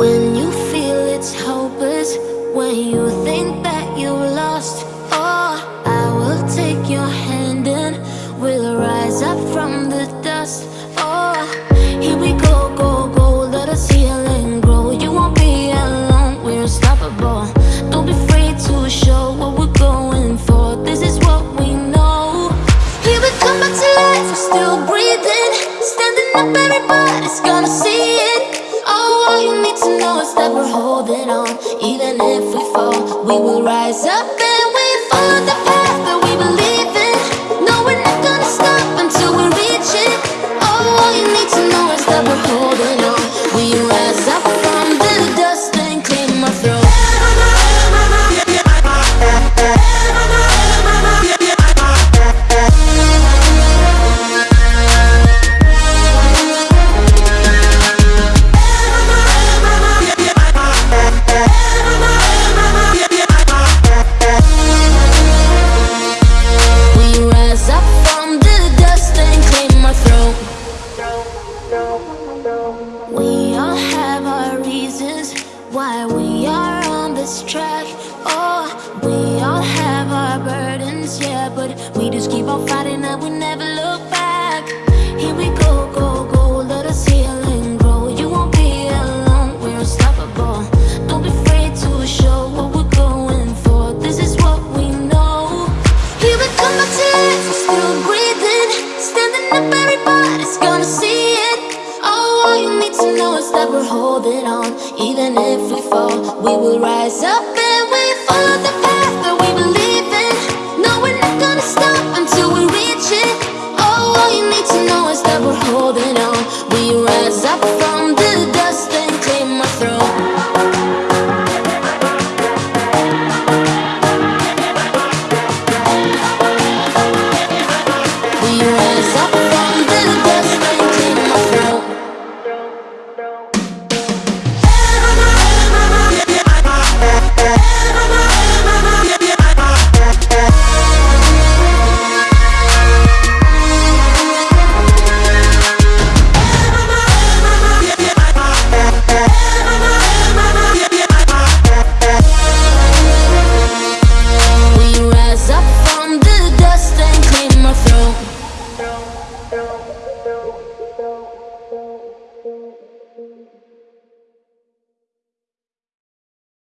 When you feel it's hopeless, when you think that you are lost, oh, I will take your hand and we'll rise up from the dust. Oh, here we go, go, go, let us heal and grow. You won't be alone, we're unstoppable. Don't be afraid to show what we're going for. This is what we know. Here we come back to life, we're still breathing, standing up, everybody's gonna know is that we're holding on. Even if we fall, we will rise up We all have our reasons why we are on this track. Oh, we all have our burdens, yeah, but we just keep on fighting and we never look back. Here we go, know is that we're holding on. Even if we fall, we will rise up and we follow the path that we believe in. No, we're not gonna stop until we reach it. Oh, all you need to know is that we're holding on